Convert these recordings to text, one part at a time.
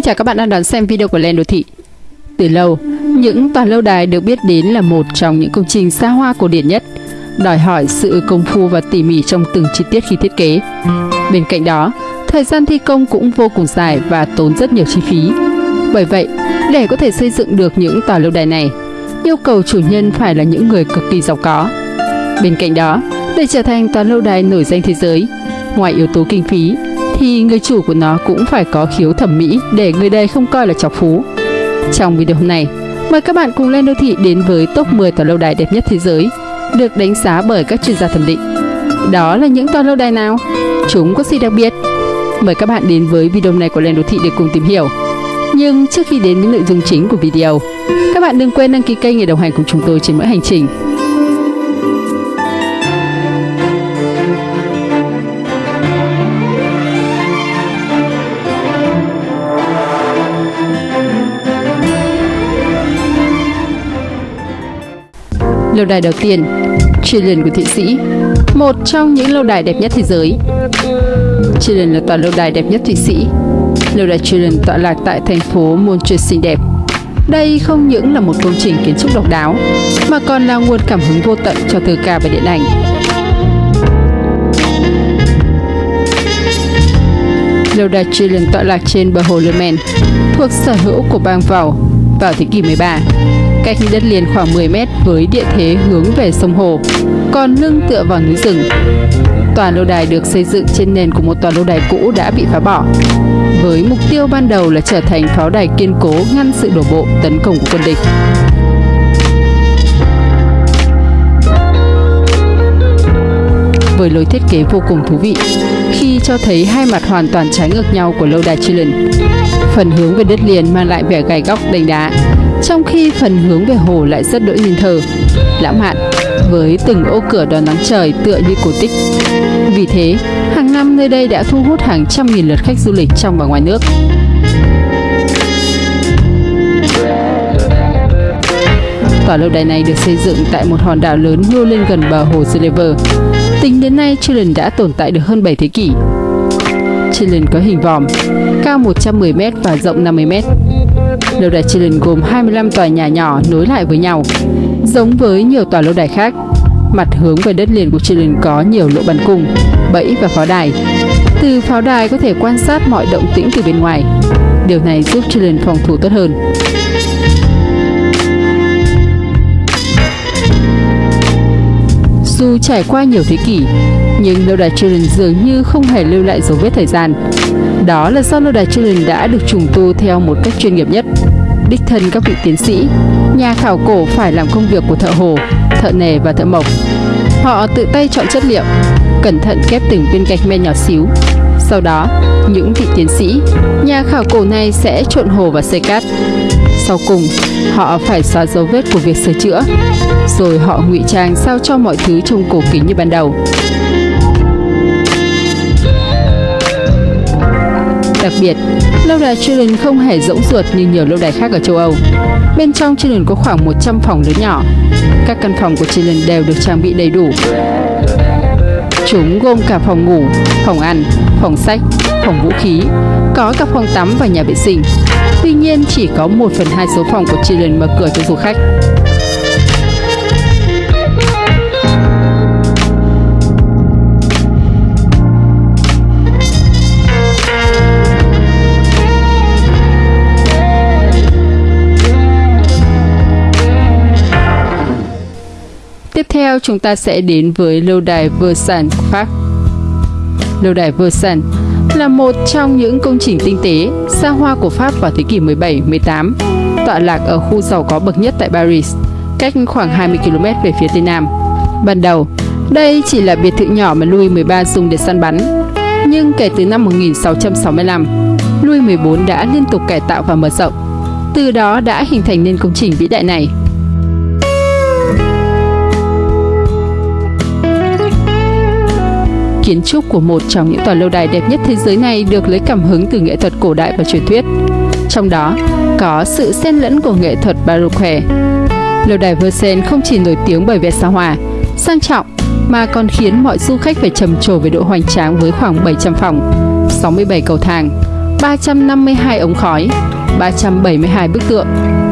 Xin chào các bạn đang đón xem video của Len Đô Thị. Từ lâu, những tòa lâu đài được biết đến là một trong những công trình xa hoa cổ điển nhất, đòi hỏi sự công phu và tỉ mỉ trong từng chi tiết khi thiết kế. Bên cạnh đó, thời gian thi công cũng vô cùng dài và tốn rất nhiều chi phí. Bởi vậy, để có thể xây dựng được những tòa lâu đài này, yêu cầu chủ nhân phải là những người cực kỳ giàu có. Bên cạnh đó, để trở thành tòa lâu đài nổi danh thế giới, ngoài yếu tố kinh phí, thì người chủ của nó cũng phải có khiếu thẩm mỹ để người đây không coi là chọc phú. Trong video hôm nay, mời các bạn cùng lên đô thị đến với top 10 tòa lâu đài đẹp nhất thế giới, được đánh giá bởi các chuyên gia thẩm định. Đó là những tòa lâu đài nào? Chúng có gì đặc biệt? Mời các bạn đến với video này của Lên Đô Thị để cùng tìm hiểu. Nhưng trước khi đến với nội dung chính của video, các bạn đừng quên đăng ký kênh để đồng hành cùng chúng tôi trên mỗi hành trình. Lâu đài đầu tiên, Trillion của Thụy Sĩ, một trong những lâu đài đẹp nhất thế giới. Trillion là tòa lâu đài đẹp nhất Thụy Sĩ. Lâu đài Trillion tọa lạc tại thành phố Montreal xinh đẹp. Đây không những là một công trình kiến trúc độc đáo, mà còn là nguồn cảm hứng vô tận cho thơ ca và điện ảnh. Lâu đài Trillion tọa lạc trên bờ hồ Le Maine, thuộc sở hữu của bang vào vào thế kỷ 13 cách đất liền khoảng 10 mét với địa thế hướng về sông Hồ, còn lưng tựa vào núi rừng. Tòa lâu đài được xây dựng trên nền của một tòa lâu đài cũ đã bị phá bỏ, với mục tiêu ban đầu là trở thành pháo đài kiên cố ngăn sự đổ bộ tấn công của quân địch. Với lối thiết kế vô cùng thú vị, khi cho thấy hai mặt hoàn toàn trái ngược nhau của lâu đài Chilin, Phần hướng về đất liền mang lại vẻ gai góc đành đá, trong khi phần hướng về hồ lại rất đỗi nhìn thờ, lãng mạn, với từng ô cửa đón nắng trời tựa như cổ tích. Vì thế, hàng năm nơi đây đã thu hút hàng trăm nghìn lượt khách du lịch trong và ngoài nước. Tòa lâu đài này được xây dựng tại một hòn đảo lớn nhô lên gần bờ hồ Geneva. Tính đến nay, Chillen đã tồn tại được hơn 7 thế kỷ. Chillen có hình vòm, cao 110m và rộng 50m. Lâu đài Chilin gồm 25 tòa nhà nhỏ nối lại với nhau. Giống với nhiều tòa lâu đài khác, mặt hướng về đất liền của Chilin có nhiều lỗ bắn cung, bẫy và pháo đài. Từ pháo đài có thể quan sát mọi động tĩnh từ bên ngoài. Điều này giúp Chilin phòng thủ tốt hơn. Dù trải qua nhiều thế kỷ, nhưng lâu đài Children dường như không hề lưu lại dấu vết thời gian. Đó là do lâu đài Children đã được trùng tu theo một cách chuyên nghiệp nhất. Đích thân các vị tiến sĩ, nhà khảo cổ phải làm công việc của thợ hồ, thợ nề và thợ mộc. Họ tự tay chọn chất liệu, cẩn thận kép từng viên gạch men nhỏ xíu. Sau đó, những vị tiến sĩ, nhà khảo cổ này sẽ trộn hồ và xây cát. Sau cùng, họ phải xóa dấu vết của việc sửa chữa, rồi họ ngụy trang sao cho mọi thứ trông cổ kính như ban đầu. Đặc biệt, lâu đài Trillion không hề rỗng ruột như nhiều lâu đài khác ở châu Âu. Bên trong Trillion có khoảng 100 phòng lớn nhỏ. Các căn phòng của Trillion đều được trang bị đầy đủ. Chúng gồm cả phòng ngủ, phòng ăn, phòng sách, phòng vũ khí, có cả phòng tắm và nhà vệ sinh. Tuy nhiên, chỉ có 1 phần 2 số phòng của Trillion mở cửa cho du khách. Theo chúng ta sẽ đến với lâu đài Versailles Pháp. Lâu đài Versailles là một trong những công trình tinh tế, xa hoa của Pháp vào thế kỷ 17-18, tọa lạc ở khu giàu có bậc nhất tại Paris, cách khoảng 20 km về phía tây nam. Ban đầu, đây chỉ là biệt thự nhỏ mà Louis XIII dùng để săn bắn, nhưng kể từ năm 1665, Louis XIV đã liên tục cải tạo và mở rộng. Từ đó đã hình thành nên công trình vĩ đại này. Kiến trúc của một trong những tòa lâu đài đẹp nhất thế giới này được lấy cảm hứng từ nghệ thuật cổ đại và truyền thuyết. Trong đó có sự xen lẫn của nghệ thuật Baroque. Lâu đài Versailles không chỉ nổi tiếng bởi vẻ xa hoa, sang trọng mà còn khiến mọi du khách phải trầm trồ về độ hoành tráng với khoảng 700 phòng, 67 cầu thang, 352 ống khói, 372 bức tượng,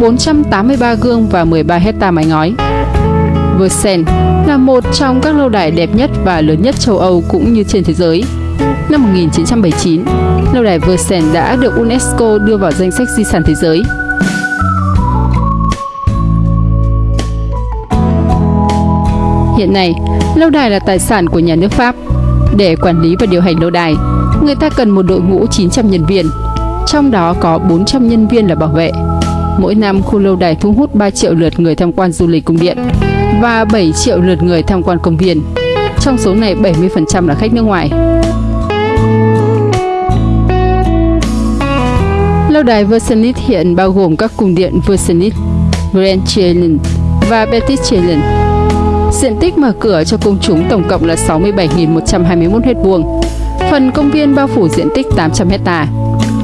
483 gương và 13 hecta mái ngói. Versailles là một trong các lâu đài đẹp nhất và lớn nhất châu Âu cũng như trên thế giới. Năm 1979, lâu đài Versailles đã được UNESCO đưa vào danh sách di sản thế giới. Hiện nay, lâu đài là tài sản của nhà nước Pháp. Để quản lý và điều hành lâu đài, người ta cần một đội ngũ 900 nhân viên, trong đó có 400 nhân viên là bảo vệ. Mỗi năm, khu lâu đài thu hút 3 triệu lượt người tham quan du lịch cung điện và 7 triệu lượt người tham quan công viên. Trong số này, 70% là khách nước ngoài. Lâu đài Versailles hiện bao gồm các cung điện Versailles, Grand Chelin và Petit Chelin. Diện tích mở cửa cho công chúng tổng cộng là 67.121 m2. Phần công viên bao phủ diện tích 800 hecta,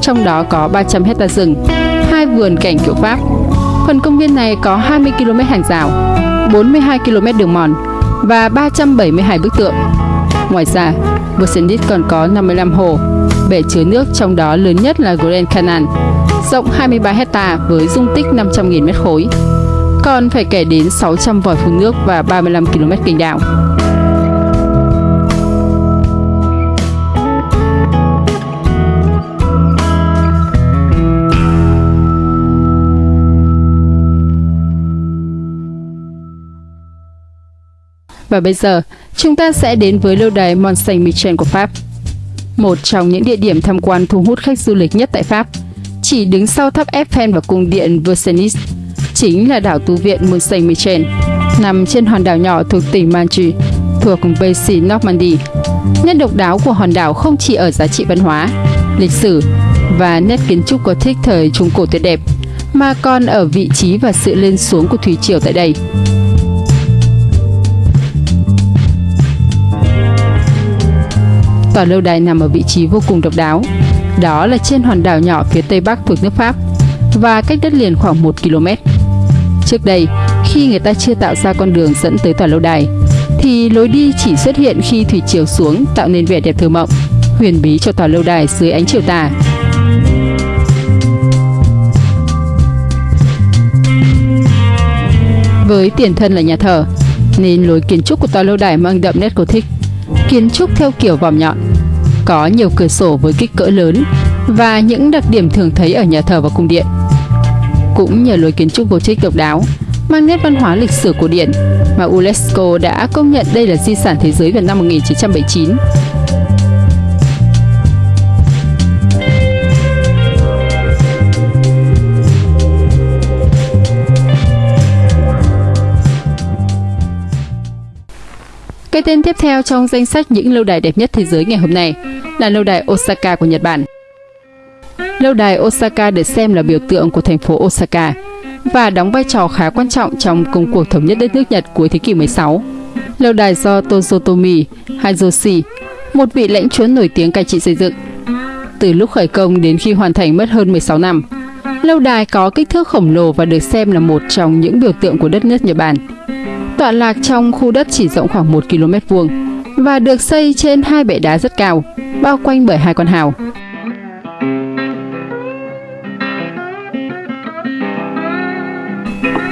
trong đó có 300 hecta rừng, hai vườn cảnh kiểu Pháp. Phần công viên này có 20 km hàng rào, 42 km đường mòn và 372 bức tượng. Ngoài ra, Versailles còn có 55 hồ, bể chứa nước trong đó lớn nhất là Grand Canal, rộng 23 hecta với dung tích 500.000 mét khối. Còn phải kể đến 600 vòi phun nước và 35 km kênh đào. Và bây giờ, chúng ta sẽ đến với lâu đài Mont Saint-Michel của Pháp. Một trong những địa điểm tham quan thu hút khách du lịch nhất tại Pháp, chỉ đứng sau tháp Eiffel và cung điện Versailles, chính là đảo tu viện Mont Saint-Michel, nằm trên hòn đảo nhỏ thuộc tỉnh Manche, thuộc Basin Normandy. Nét độc đáo của hòn đảo không chỉ ở giá trị văn hóa, lịch sử và nét kiến trúc Gothic thời Trung Cổ tuyệt đẹp, mà còn ở vị trí và sự lên xuống của thủy triều tại đây. Tòa lâu đài nằm ở vị trí vô cùng độc đáo. Đó là trên hòn đảo nhỏ phía tây bắc thuộc nước Pháp và cách đất liền khoảng 1 km. Trước đây, khi người ta chưa tạo ra con đường dẫn tới tòa lâu đài, thì lối đi chỉ xuất hiện khi thủy chiều xuống tạo nên vẻ đẹp thơ mộng, huyền bí cho tòa lâu đài dưới ánh chiều tà. Với tiền thân là nhà thờ, nên lối kiến trúc của tòa lâu đài mang đậm nét cổ thích kiến trúc theo kiểu vòm nhọn, có nhiều cửa sổ với kích cỡ lớn và những đặc điểm thường thấy ở nhà thờ và cung điện. Cũng nhờ lối kiến trúc Gothic độc đáo, mang nét văn hóa lịch sử cổ điển mà UNESCO đã công nhận đây là di sản thế giới vào năm 1979. Cái tên tiếp theo trong danh sách những lâu đài đẹp nhất thế giới ngày hôm nay là lâu đài Osaka của Nhật Bản. Lâu đài Osaka được xem là biểu tượng của thành phố Osaka và đóng vai trò khá quan trọng trong công cuộc thống nhất đất nước Nhật cuối thế kỷ 16. Lâu đài do Tozotomi Hideyoshi, một vị lãnh chúa nổi tiếng cai trị xây dựng. Từ lúc khởi công đến khi hoàn thành mất hơn 16 năm, lâu đài có kích thước khổng lồ và được xem là một trong những biểu tượng của đất nước Nhật Bản tọa lạc trong khu đất chỉ rộng khoảng 1 km vuông và được xây trên hai bệ đá rất cao, bao quanh bởi hai con hào.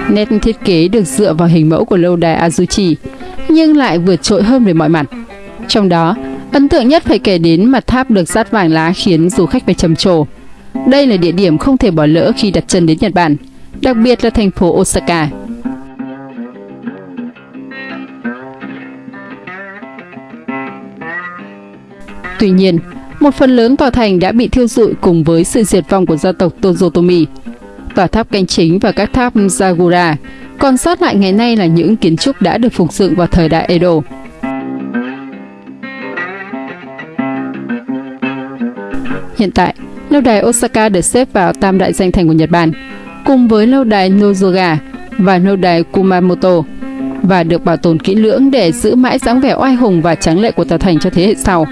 Nét thiết kế được dựa vào hình mẫu của lâu đài Azuchi, nhưng lại vượt trội hơn về mọi mặt. Trong đó, ấn tượng nhất phải kể đến mặt tháp được dát vàng lá khiến du khách phải trầm trồ. Đây là địa điểm không thể bỏ lỡ khi đặt chân đến Nhật Bản, đặc biệt là thành phố Osaka. Tuy nhiên, một phần lớn tòa thành đã bị thiêu rụi cùng với sự diệt vong của gia tộc Tozotomi. Tòa tháp canh chính và các tháp Zagura còn sót lại ngày nay là những kiến trúc đã được phục dựng vào thời đại Edo. Hiện tại, lâu đài Osaka được xếp vào tam đại danh thành của Nhật Bản, cùng với lâu đài Nozoga và lâu đài Kumamoto, và được bảo tồn kỹ lưỡng để giữ mãi dáng vẻ oai hùng và tráng lệ của tòa thành cho thế hệ sau.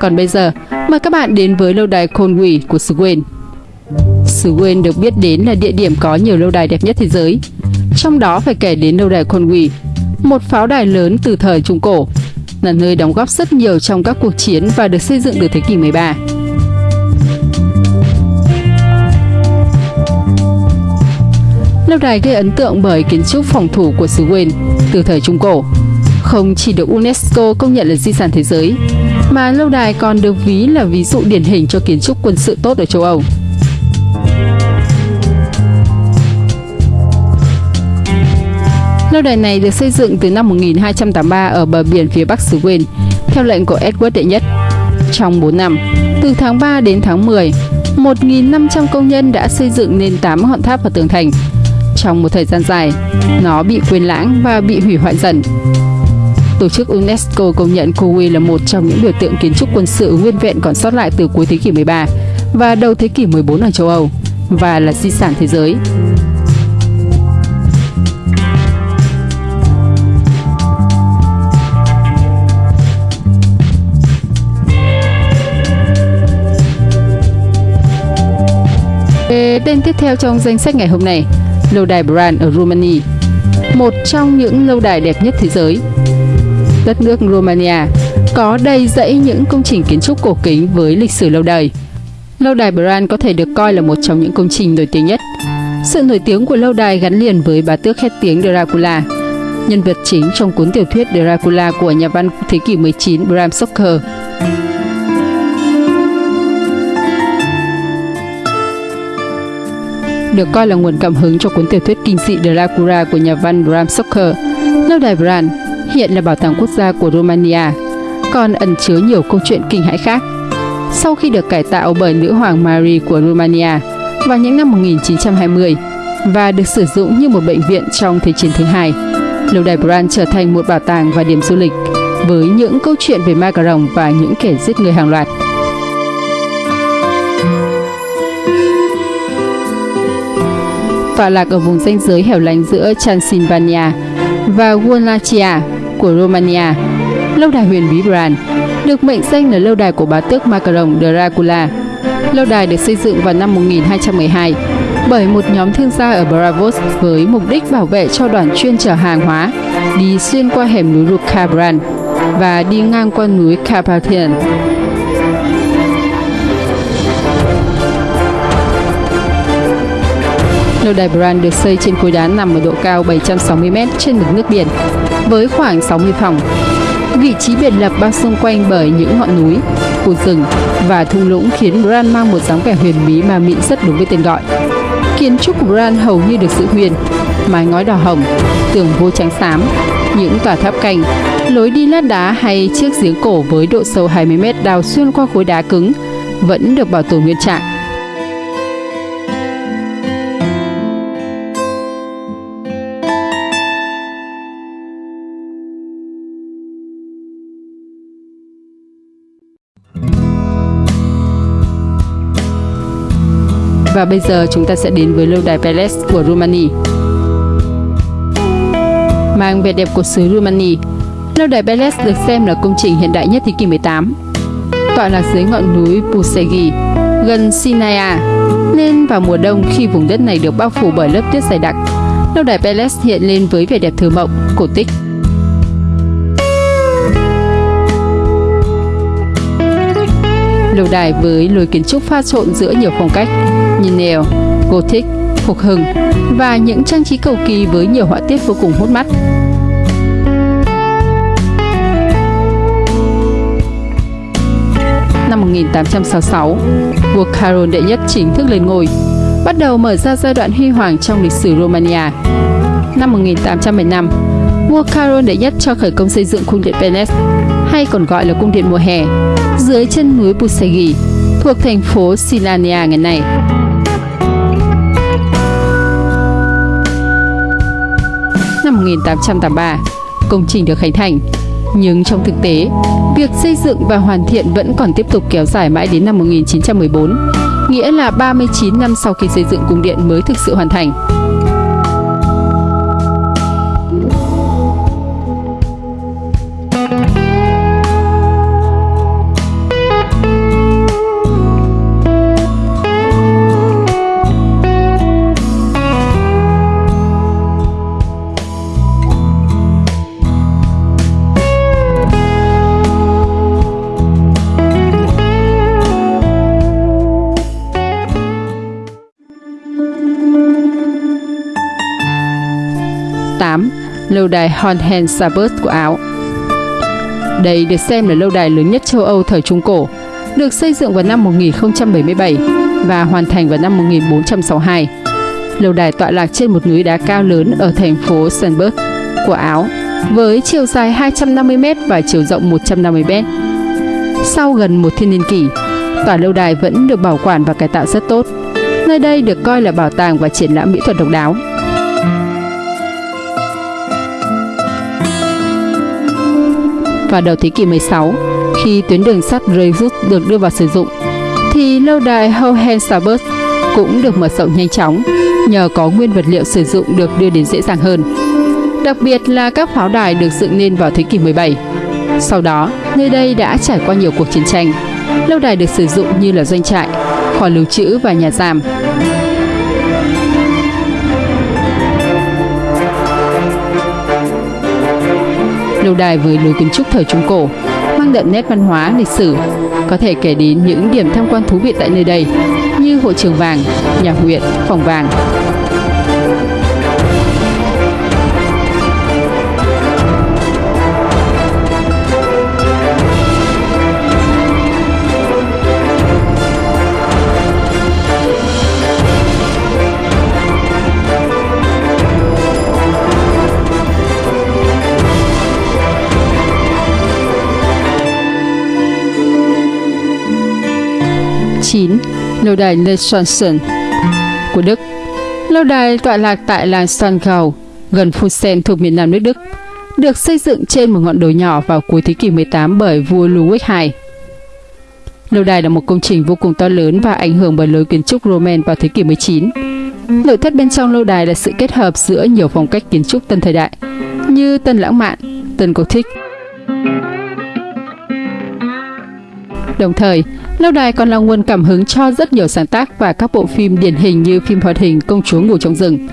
Còn bây giờ, mời các bạn đến với lâu đài Conwy của xứ Wayne. Xứ Wayne được biết đến là địa điểm có nhiều lâu đài đẹp nhất thế giới. Trong đó phải kể đến lâu đài Conwy, một pháo đài lớn từ thời Trung Cổ, là nơi đóng góp rất nhiều trong các cuộc chiến và được xây dựng từ thế kỷ 13. Lâu đài gây ấn tượng bởi kiến trúc phòng thủ của xứ Wales từ thời Trung Cổ. Không chỉ được UNESCO công nhận là di sản thế giới, mà lâu đài còn được ví là ví dụ điển hình cho kiến trúc quân sự tốt ở châu Âu. Lâu đài này được xây dựng từ năm 1283 ở bờ biển phía bắc xứ Wales, theo lệnh của Edward đệ nhất. Trong 4 năm, từ tháng 3 đến tháng 10, 1.500 công nhân đã xây dựng nên 8 ngọn tháp và tường thành. Trong một thời gian dài, nó bị quên lãng và bị hủy hoại dần. Tổ chức UNESCO công nhận Kowe là một trong những biểu tượng kiến trúc quân sự nguyên vẹn còn sót lại từ cuối thế kỷ 13 và đầu thế kỷ 14 ở châu Âu và là di sản thế giới. Tên tiếp theo trong danh sách ngày hôm nay, lâu đài Bran ở Romania, một trong những lâu đài đẹp nhất thế giới. Đất nước Romania có đầy dãy những công trình kiến trúc cổ kính với lịch sử lâu đời. Lâu đài Bran có thể được coi là một trong những công trình nổi tiếng nhất. Sự nổi tiếng của lâu đài gắn liền với bá tước khét tiếng Dracula, nhân vật chính trong cuốn tiểu thuyết Dracula của nhà văn thế kỷ 19 Bram Stoker. được coi là nguồn cảm hứng cho cuốn tiểu thuyết kinh dị Dracula của nhà văn Bram Stoker. Lâu đài Bran hiện là bảo tàng quốc gia của Romania, còn ẩn chứa nhiều câu chuyện kinh hãi khác. Sau khi được cải tạo bởi nữ hoàng Marie của Romania vào những năm 1920 và được sử dụng như một bệnh viện trong Thế chiến thứ hai, lâu đài Bran trở thành một bảo tàng và điểm du lịch với những câu chuyện về ma cà rồng và những kẻ giết người hàng loạt. tọa lạc ở vùng ranh giới hẻo lánh giữa Transylvania và Wallachia của Romania. Lâu đài huyền bí Bran được mệnh danh là lâu đài của bá tước Macaron Dracula. Lâu đài được xây dựng vào năm 1212 bởi một nhóm thương gia ở Bravos với mục đích bảo vệ cho đoàn chuyên chở hàng hóa đi xuyên qua hẻm núi Rukabran và đi ngang qua núi Carpathian. Lâu đài Bran được xây trên khối đá nằm ở độ cao 760m trên mực nước biển, với khoảng 60 phòng. Vị trí biệt lập bao xung quanh bởi những ngọn núi, khu rừng và thung lũng khiến Bran mang một dáng vẻ huyền bí mà mịn rất đúng với tên gọi. Kiến trúc của Bran hầu như được giữ huyền, mái ngói đỏ hồng, tường vô trắng xám, những tòa tháp canh, lối đi lát đá hay chiếc giếng cổ với độ sâu 20m đào xuyên qua khối đá cứng vẫn được bảo tồn nguyên trạng. Và bây giờ chúng ta sẽ đến với lâu đài Palace của Romania. Mang vẻ đẹp của xứ Romania, lâu đài Palace được xem là công trình hiện đại nhất thế kỷ 18. Tọa lạc dưới ngọn núi Pusegi, gần Sinaia, nên vào mùa đông khi vùng đất này được bao phủ bởi lớp tuyết dày đặc, lâu đài Palace hiện lên với vẻ đẹp thơ mộng, cổ tích Lâu đài với lối kiến trúc pha trộn giữa nhiều phong cách như neo, gothic, phục hưng và những trang trí cầu kỳ với nhiều họa tiết vô cùng hút mắt. Năm 1866, vua Carol đệ nhất chính thức lên ngôi, bắt đầu mở ra giai đoạn huy hoàng trong lịch sử Romania. Năm 1875, vua Carol đệ nhất cho khởi công xây dựng cung điện Venice, hay còn gọi là cung điện mùa hè, dưới chân núi Pusegi, thuộc thành phố Silania ngày nay. 1883, công trình được khánh thành, nhưng trong thực tế, việc xây dựng và hoàn thiện vẫn còn tiếp tục kéo dài mãi đến năm 1914, nghĩa là 39 năm sau khi xây dựng cung điện mới thực sự hoàn thành. Lâu đài Hohensalzburg của Áo Đây được xem là lâu đài lớn nhất châu Âu thời Trung Cổ, được xây dựng vào năm 1077 và hoàn thành vào năm 1462. Lâu đài tọa lạc trên một núi đá cao lớn ở thành phố Sandburg của Áo, với chiều dài 250m và chiều rộng 150m. Sau gần một thiên niên kỷ, tòa lâu đài vẫn được bảo quản và cải tạo rất tốt. Nơi đây được coi là bảo tàng và triển lãm mỹ thuật độc đáo. Vào đầu thế kỷ 16, khi tuyến đường sắt Dreyfus được đưa vào sử dụng, thì lâu đài Hohenstaubert cũng được mở rộng nhanh chóng nhờ có nguyên vật liệu sử dụng được đưa đến dễ dàng hơn. Đặc biệt là các pháo đài được dựng nên vào thế kỷ 17. Sau đó, nơi đây đã trải qua nhiều cuộc chiến tranh. Lâu đài được sử dụng như là doanh trại, kho lưu trữ và nhà giam. Lâu đài với lối kiến trúc thời Trung Cổ mang đậm nét văn hóa lịch sử. Có thể kể đến những điểm tham quan thú vị tại nơi đây như hội trường vàng, nhà huyện, phòng vàng. Lâu đài Neuschwanstein của Đức Lâu đài tọa lạc tại làng Stangau, gần Fusen thuộc miền Nam nước Đức, được xây dựng trên một ngọn đồi nhỏ vào cuối thế kỷ 18 bởi vua Ludwig II. Lâu đài là một công trình vô cùng to lớn và ảnh hưởng bởi lối kiến trúc Roman vào thế kỷ 19. Nội thất bên trong lâu đài là sự kết hợp giữa nhiều phong cách kiến trúc tân thời đại, như tân lãng mạn, tân cổ thích, Đồng thời, lâu đài còn là nguồn cảm hứng cho rất nhiều sáng tác và các bộ phim điển hình như phim hoạt hình Công chúa ngủ trong rừng.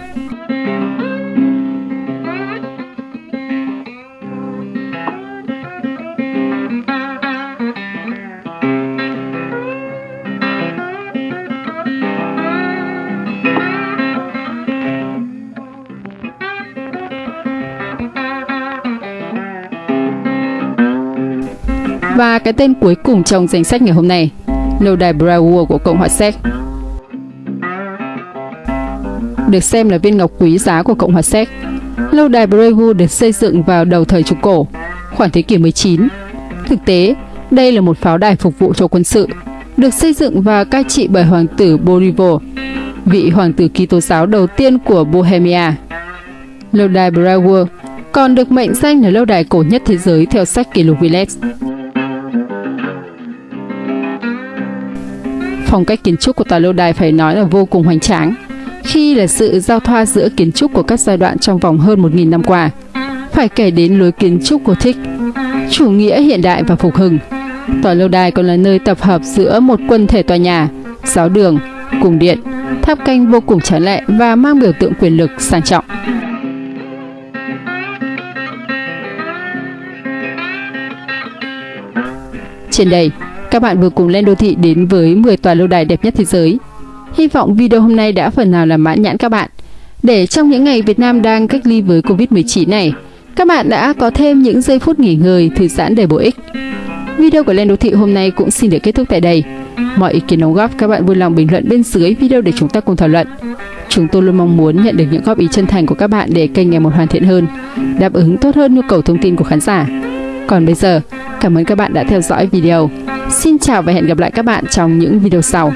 Và cái tên cuối cùng trong danh sách ngày hôm nay, lâu đài Brauer của Cộng hòa Séc. Được xem là viên ngọc quý giá của Cộng hòa Séc, lâu đài Brauer được xây dựng vào đầu thời Trung Cổ, khoảng thế kỷ 19. Thực tế, đây là một pháo đài phục vụ cho quân sự, được xây dựng và cai trị bởi hoàng tử Borivo, vị hoàng tử Kitô giáo đầu tiên của Bohemia. Lâu đài Brauer còn được mệnh danh là lâu đài cổ nhất thế giới theo sách kỷ lục Guinness. Phong cách kiến trúc của tòa lâu đài phải nói là vô cùng hoành tráng, khi là sự giao thoa giữa kiến trúc của các giai đoạn trong vòng hơn 1.000 năm qua. Phải kể đến lối kiến trúc Gothic, chủ nghĩa hiện đại và phục hưng. Tòa lâu đài còn là nơi tập hợp giữa một quân thể tòa nhà, giáo đường, cung điện, tháp canh vô cùng tráng lệ và mang biểu tượng quyền lực sang trọng. Trên đây, các bạn vừa cùng lên đô thị đến với 10 tòa lâu đài đẹp nhất thế giới. Hy vọng video hôm nay đã phần nào làm mãn nhãn các bạn. Để trong những ngày Việt Nam đang cách ly với Covid-19 này, các bạn đã có thêm những giây phút nghỉ ngơi, thư giãn đầy bổ ích. Video của Lên Đô Thị hôm nay cũng xin được kết thúc tại đây. Mọi ý kiến đóng góp các bạn vui lòng bình luận bên dưới video để chúng ta cùng thảo luận. Chúng tôi luôn mong muốn nhận được những góp ý chân thành của các bạn để kênh ngày một hoàn thiện hơn, đáp ứng tốt hơn nhu cầu thông tin của khán giả. Còn bây giờ, cảm ơn các bạn đã theo dõi video. Xin chào và hẹn gặp lại các bạn trong những video sau.